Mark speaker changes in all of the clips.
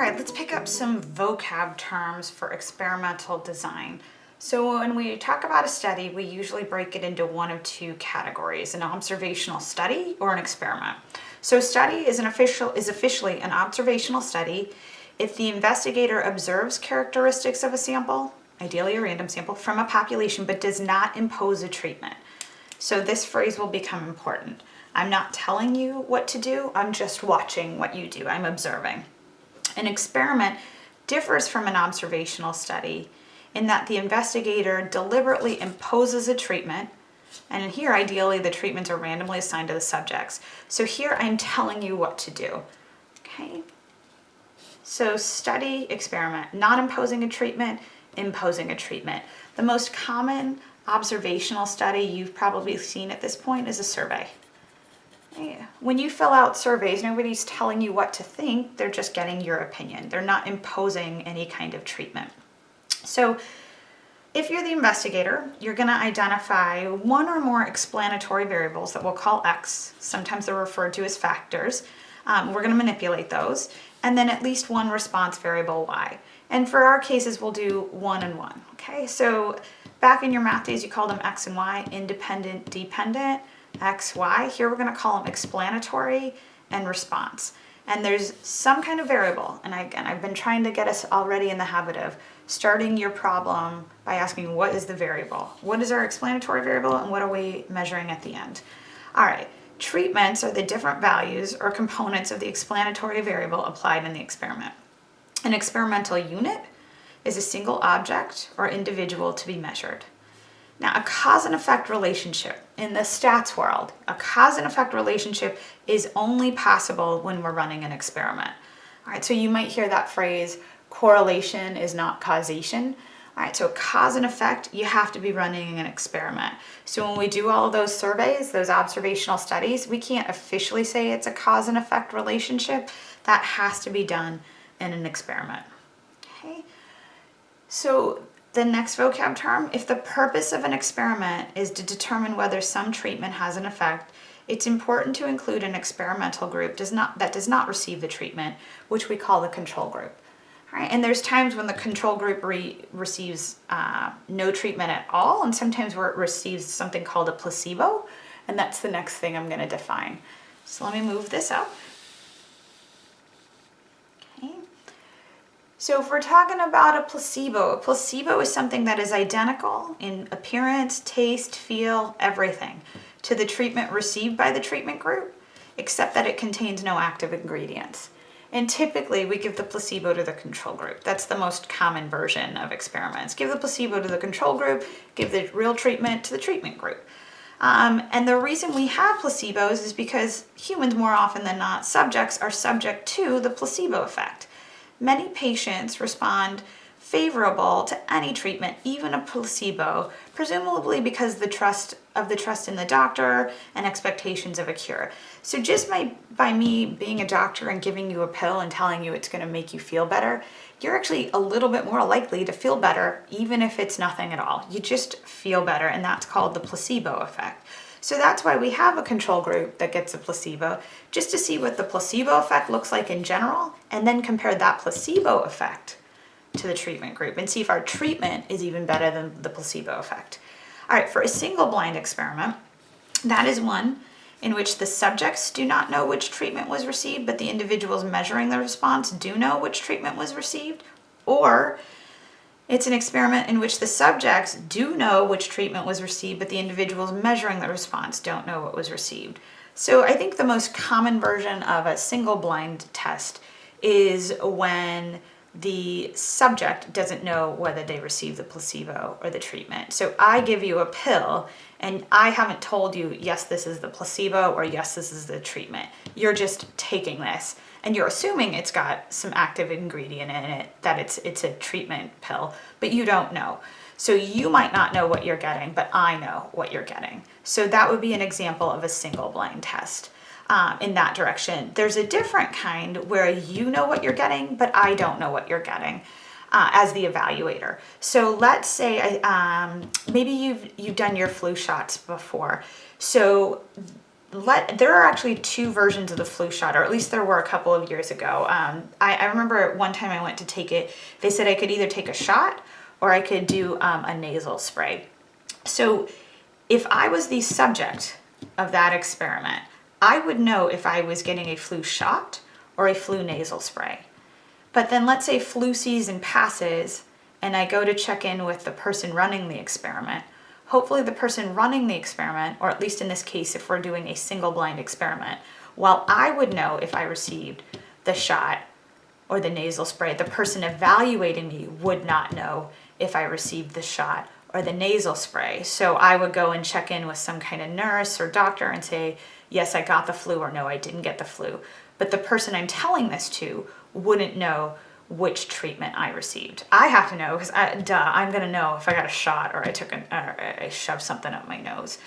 Speaker 1: right, let's pick up some vocab terms for experimental design. So when we talk about a study, we usually break it into one of two categories, an observational study or an experiment. So a study is, an official, is officially an observational study if the investigator observes characteristics of a sample, ideally a random sample, from a population but does not impose a treatment. So this phrase will become important. I'm not telling you what to do, I'm just watching what you do, I'm observing. An experiment differs from an observational study in that the investigator deliberately imposes a treatment and here ideally the treatments are randomly assigned to the subjects. So here I'm telling you what to do, okay? So study, experiment, not imposing a treatment, imposing a treatment. The most common observational study you've probably seen at this point is a survey. When you fill out surveys, nobody's telling you what to think, they're just getting your opinion. They're not imposing any kind of treatment. So if you're the investigator, you're gonna identify one or more explanatory variables that we'll call X, sometimes they're referred to as factors. Um, we're gonna manipulate those, and then at least one response variable Y. And for our cases, we'll do one and one, okay? So back in your math days, you called them X and Y, independent, dependent. X, Y. Here we're going to call them explanatory and response. And there's some kind of variable. And again, I've been trying to get us already in the habit of starting your problem by asking what is the variable? What is our explanatory variable and what are we measuring at the end? All right, treatments are the different values or components of the explanatory variable applied in the experiment. An experimental unit is a single object or individual to be measured. Now, a cause and effect relationship in the stats world, a cause and effect relationship is only possible when we're running an experiment. All right, so you might hear that phrase, correlation is not causation. All right, so cause and effect, you have to be running an experiment. So when we do all those surveys, those observational studies, we can't officially say it's a cause and effect relationship. That has to be done in an experiment. Okay, so the next vocab term, if the purpose of an experiment is to determine whether some treatment has an effect, it's important to include an experimental group does not, that does not receive the treatment, which we call the control group. And there's times when the control group re receives uh, no treatment at all, and sometimes where it receives something called a placebo, and that's the next thing I'm going to define. So let me move this up. So if we're talking about a placebo, a placebo is something that is identical in appearance, taste, feel, everything to the treatment received by the treatment group, except that it contains no active ingredients. And typically we give the placebo to the control group. That's the most common version of experiments. Give the placebo to the control group, give the real treatment to the treatment group. Um, and the reason we have placebos is because humans more often than not, subjects are subject to the placebo effect. Many patients respond favorable to any treatment, even a placebo, presumably because the trust of the trust in the doctor and expectations of a cure. So just by, by me being a doctor and giving you a pill and telling you it's going to make you feel better, you're actually a little bit more likely to feel better even if it's nothing at all. You just feel better and that's called the placebo effect. So that's why we have a control group that gets a placebo, just to see what the placebo effect looks like in general, and then compare that placebo effect to the treatment group and see if our treatment is even better than the placebo effect. All right, for a single blind experiment, that is one in which the subjects do not know which treatment was received, but the individuals measuring the response do know which treatment was received, or it's an experiment in which the subjects do know which treatment was received, but the individuals measuring the response don't know what was received. So I think the most common version of a single blind test is when the subject doesn't know whether they received the placebo or the treatment. So I give you a pill and I haven't told you, yes, this is the placebo or yes, this is the treatment. You're just taking this and you're assuming it's got some active ingredient in it, that it's, it's a treatment pill, but you don't know. So you might not know what you're getting, but I know what you're getting. So that would be an example of a single blind test um, in that direction. There's a different kind where you know what you're getting, but I don't know what you're getting. Uh, as the evaluator. So let's say um, maybe you've you've done your flu shots before. So let there are actually two versions of the flu shot, or at least there were a couple of years ago. Um, I, I, remember one time I went to take it, they said I could either take a shot or I could do um, a nasal spray. So if I was the subject of that experiment, I would know if I was getting a flu shot or a flu nasal spray. But then let's say flu season passes and I go to check in with the person running the experiment. Hopefully the person running the experiment, or at least in this case if we're doing a single blind experiment, while I would know if I received the shot or the nasal spray, the person evaluating me would not know if I received the shot or the nasal spray. So I would go and check in with some kind of nurse or doctor and say, yes, I got the flu or no, I didn't get the flu. But the person I'm telling this to wouldn't know which treatment I received. I have to know because, duh, I'm gonna know if I got a shot or I took an, or I shoved something up my nose.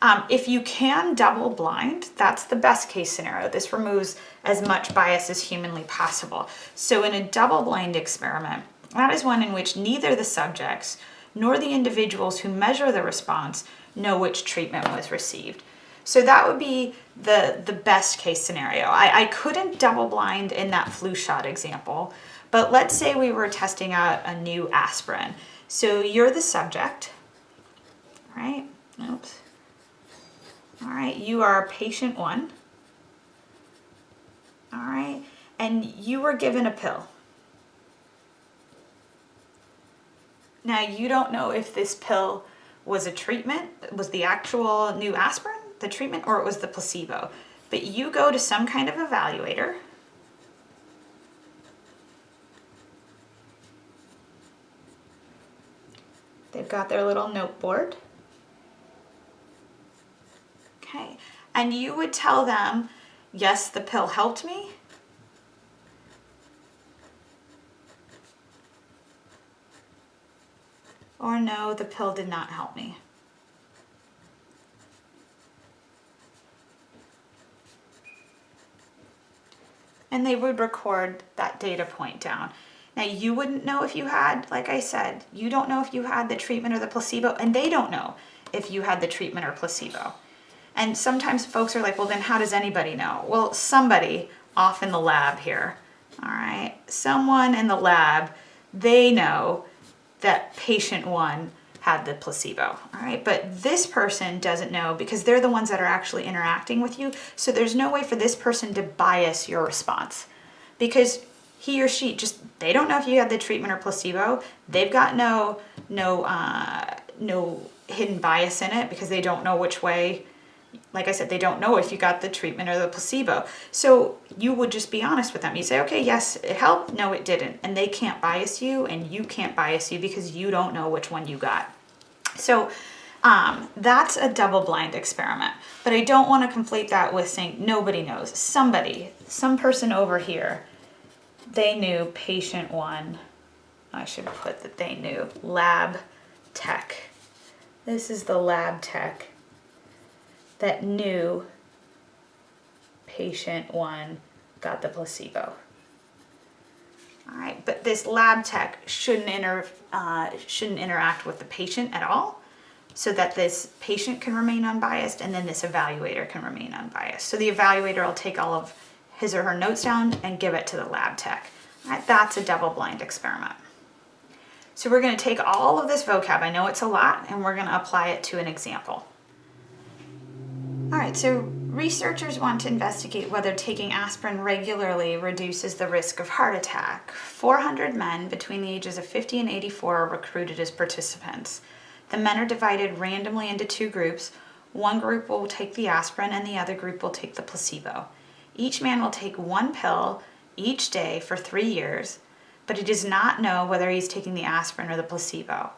Speaker 1: Um, if you can double blind, that's the best case scenario. This removes as much bias as humanly possible. So in a double blind experiment, that is one in which neither the subjects nor the individuals who measure the response know which treatment was received. So that would be the, the best case scenario. I, I couldn't double blind in that flu shot example, but let's say we were testing out a new aspirin. So you're the subject, right? Oops. All right, you are patient one. All right, and you were given a pill. Now you don't know if this pill was a treatment, was the actual new aspirin, the treatment, or it was the placebo. But you go to some kind of evaluator They've got their little note board. Okay, and you would tell them, yes, the pill helped me, or no, the pill did not help me. And they would record that data point down. Now you wouldn't know if you had, like I said, you don't know if you had the treatment or the placebo, and they don't know if you had the treatment or placebo. And sometimes folks are like, well, then how does anybody know? Well, somebody off in the lab here, all right? Someone in the lab, they know that patient one had the placebo, all right? But this person doesn't know because they're the ones that are actually interacting with you. So there's no way for this person to bias your response because he or she just, they don't know if you had the treatment or placebo. They've got no, no, uh, no hidden bias in it because they don't know which way like I said, they don't know if you got the treatment or the placebo. So you would just be honest with them. You say, okay, yes, it helped. No, it didn't. And they can't bias you and you can't bias you because you don't know which one you got. So um, that's a double blind experiment. But I don't want to conflate that with saying nobody knows. Somebody, some person over here, they knew patient one. I should put that they knew lab tech. This is the lab tech that knew patient one got the placebo. All right, but this lab tech shouldn't, inter, uh, shouldn't interact with the patient at all so that this patient can remain unbiased and then this evaluator can remain unbiased. So the evaluator will take all of his or her notes down and give it to the lab tech. That's a double blind experiment. So we're gonna take all of this vocab, I know it's a lot, and we're gonna apply it to an example. All right, so researchers want to investigate whether taking aspirin regularly reduces the risk of heart attack. 400 men between the ages of 50 and 84 are recruited as participants. The men are divided randomly into two groups. One group will take the aspirin and the other group will take the placebo. Each man will take one pill each day for three years, but he does not know whether he's taking the aspirin or the placebo.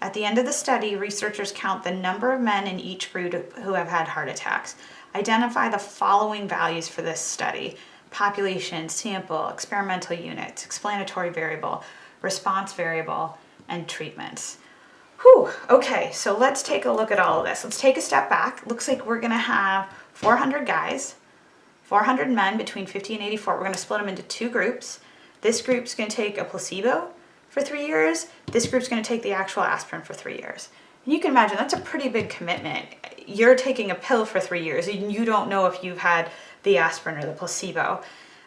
Speaker 1: At the end of the study, researchers count the number of men in each group who have had heart attacks. Identify the following values for this study. Population, sample, experimental units, explanatory variable, response variable, and treatments. Whew, okay, so let's take a look at all of this. Let's take a step back. Looks like we're gonna have 400 guys, 400 men between 50 and 84. We're gonna split them into two groups. This group's gonna take a placebo, for three years, this group's gonna take the actual aspirin for three years. And you can imagine that's a pretty big commitment. You're taking a pill for three years and you don't know if you've had the aspirin or the placebo.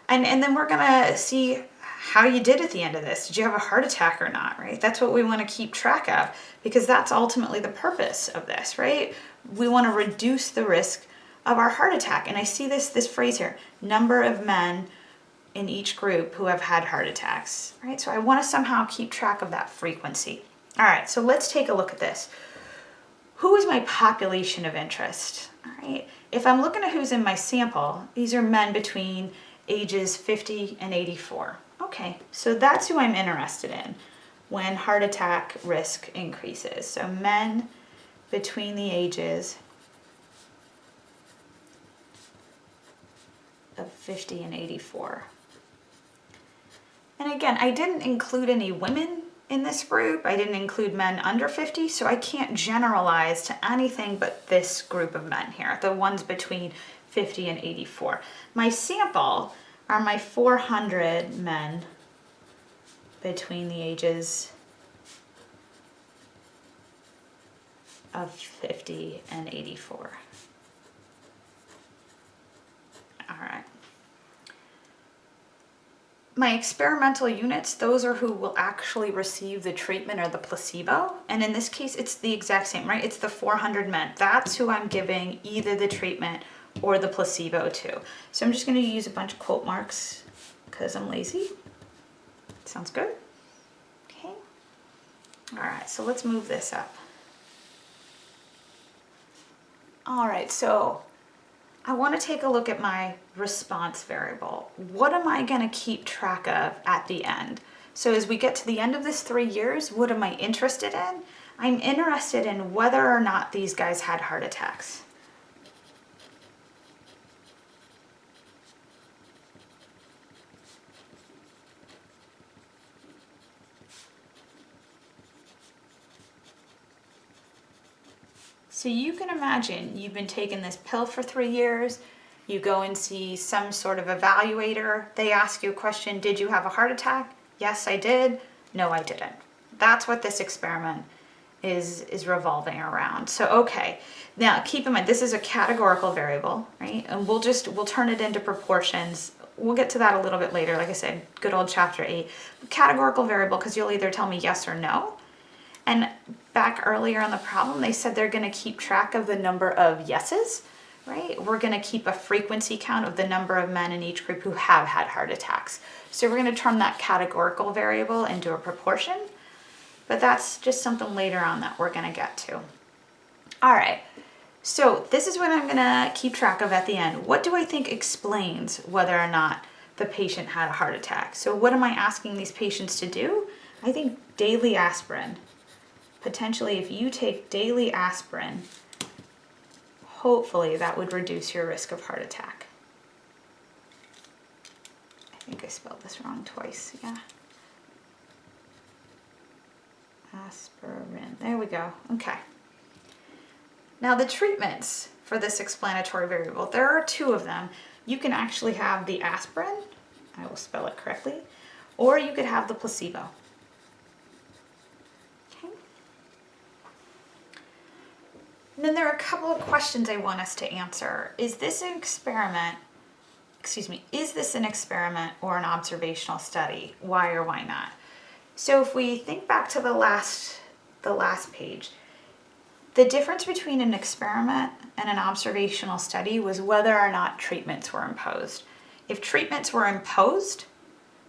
Speaker 1: And, and then we're gonna see how you did at the end of this. Did you have a heart attack or not, right? That's what we wanna keep track of because that's ultimately the purpose of this, right? We wanna reduce the risk of our heart attack. And I see this, this phrase here, number of men in each group who have had heart attacks, right? So I wanna somehow keep track of that frequency. All right, so let's take a look at this. Who is my population of interest? All right, if I'm looking at who's in my sample, these are men between ages 50 and 84. Okay, so that's who I'm interested in when heart attack risk increases. So men between the ages of 50 and 84. And again, I didn't include any women in this group. I didn't include men under 50, so I can't generalize to anything but this group of men here, the ones between 50 and 84. My sample are my 400 men between the ages of 50 and 84. All right. My experimental units, those are who will actually receive the treatment or the placebo. And in this case, it's the exact same, right? It's the 400 men. That's who I'm giving either the treatment or the placebo to. So I'm just gonna use a bunch of quote marks because I'm lazy. Sounds good. Okay. All right, so let's move this up. All right, so I want to take a look at my response variable. What am I going to keep track of at the end? So as we get to the end of this three years, what am I interested in? I'm interested in whether or not these guys had heart attacks. So you can imagine you've been taking this pill for three years, you go and see some sort of evaluator, they ask you a question, did you have a heart attack? Yes, I did. No, I didn't. That's what this experiment is, is revolving around. So, okay, now keep in mind, this is a categorical variable, right? And we'll just, we'll turn it into proportions. We'll get to that a little bit later. Like I said, good old chapter eight. Categorical variable, because you'll either tell me yes or no. And back earlier on the problem, they said they're gonna keep track of the number of yeses, right? We're gonna keep a frequency count of the number of men in each group who have had heart attacks. So we're gonna turn that categorical variable into a proportion, but that's just something later on that we're gonna get to. All right, so this is what I'm gonna keep track of at the end. What do I think explains whether or not the patient had a heart attack? So what am I asking these patients to do? I think daily aspirin potentially if you take daily aspirin, hopefully that would reduce your risk of heart attack. I think I spelled this wrong twice, yeah. Aspirin, there we go, okay. Now the treatments for this explanatory variable, there are two of them. You can actually have the aspirin, I will spell it correctly, or you could have the placebo. And then there are a couple of questions I want us to answer. Is this an experiment, excuse me, is this an experiment or an observational study? Why or why not? So if we think back to the last, the last page, the difference between an experiment and an observational study was whether or not treatments were imposed. If treatments were imposed,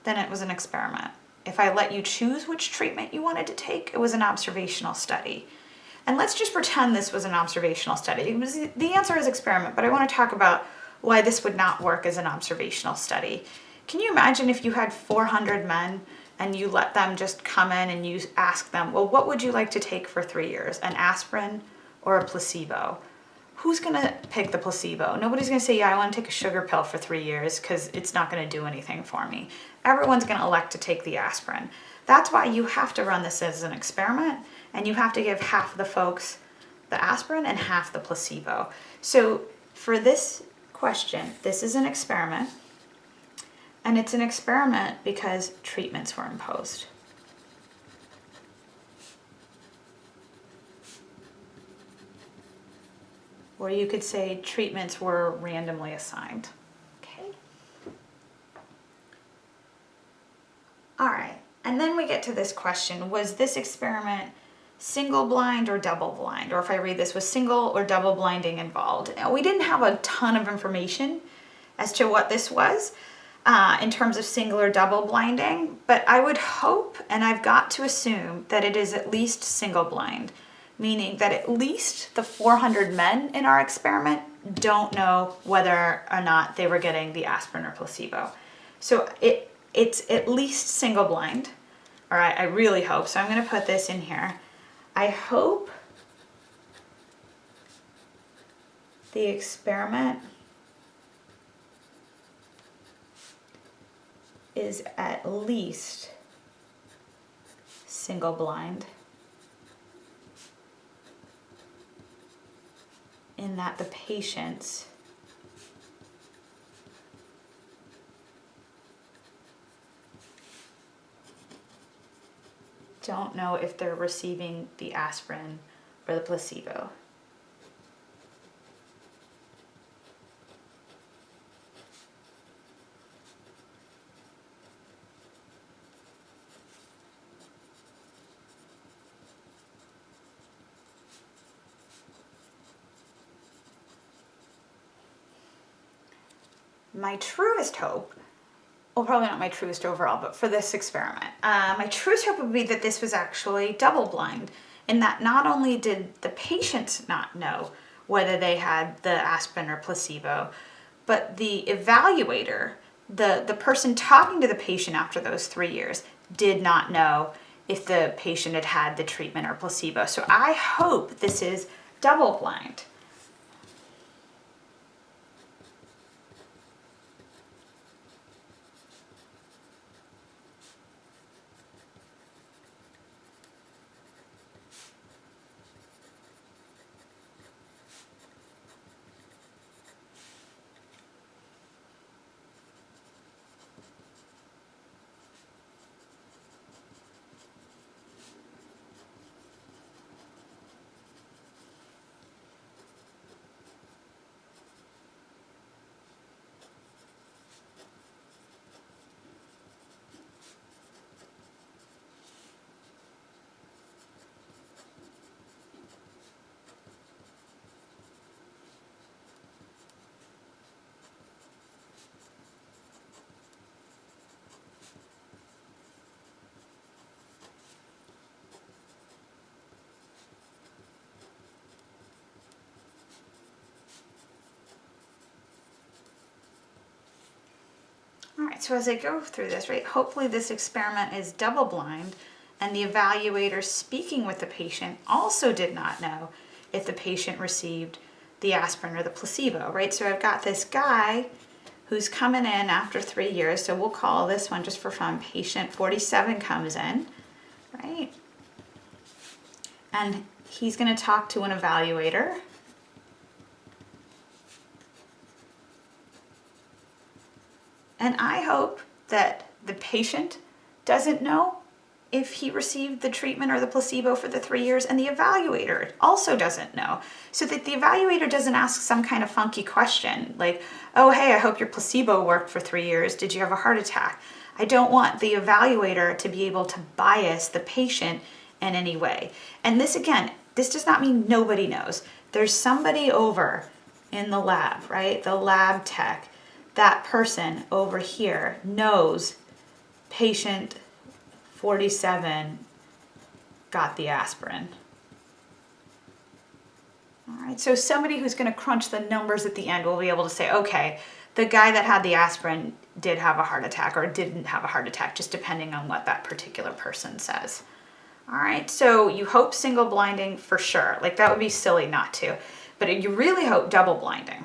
Speaker 1: then it was an experiment. If I let you choose which treatment you wanted to take, it was an observational study. And let's just pretend this was an observational study. Was, the answer is experiment, but I want to talk about why this would not work as an observational study. Can you imagine if you had 400 men and you let them just come in and you ask them, well, what would you like to take for three years? An aspirin or a placebo? Who's gonna pick the placebo? Nobody's gonna say, yeah, I wanna take a sugar pill for three years because it's not gonna do anything for me. Everyone's gonna elect to take the aspirin. That's why you have to run this as an experiment and you have to give half the folks the aspirin and half the placebo. So for this question, this is an experiment, and it's an experiment because treatments were imposed. Or you could say treatments were randomly assigned. Okay. All right, and then we get to this question, was this experiment single blind or double blind? Or if I read this, was single or double blinding involved? Now, we didn't have a ton of information as to what this was uh, in terms of single or double blinding, but I would hope, and I've got to assume, that it is at least single blind, meaning that at least the 400 men in our experiment don't know whether or not they were getting the aspirin or placebo. So it it's at least single blind. All right, I really hope. So I'm going to put this in here. I hope the experiment is at least single blind in that the patients don't know if they're receiving the aspirin or the placebo. my truest hope well, probably not my truest overall, but for this experiment, uh, my truest hope would be that this was actually double blind in that not only did the patients not know whether they had the aspirin or placebo, but the evaluator, the, the person talking to the patient after those three years, did not know if the patient had had the treatment or placebo. So I hope this is double blind. All right, so as I go through this, right, hopefully this experiment is double blind and the evaluator speaking with the patient also did not know if the patient received the aspirin or the placebo, right? So I've got this guy who's coming in after three years, so we'll call this one just for fun, patient 47 comes in, right? And he's gonna talk to an evaluator And I hope that the patient doesn't know if he received the treatment or the placebo for the three years and the evaluator also doesn't know. So that the evaluator doesn't ask some kind of funky question like, oh, hey, I hope your placebo worked for three years. Did you have a heart attack? I don't want the evaluator to be able to bias the patient in any way. And this again, this does not mean nobody knows. There's somebody over in the lab, right? The lab tech that person over here knows patient 47 got the aspirin. All right, so somebody who's going to crunch the numbers at the end will be able to say, okay, the guy that had the aspirin did have a heart attack or didn't have a heart attack, just depending on what that particular person says. All right, so you hope single blinding for sure. Like that would be silly not to, but you really hope double blinding.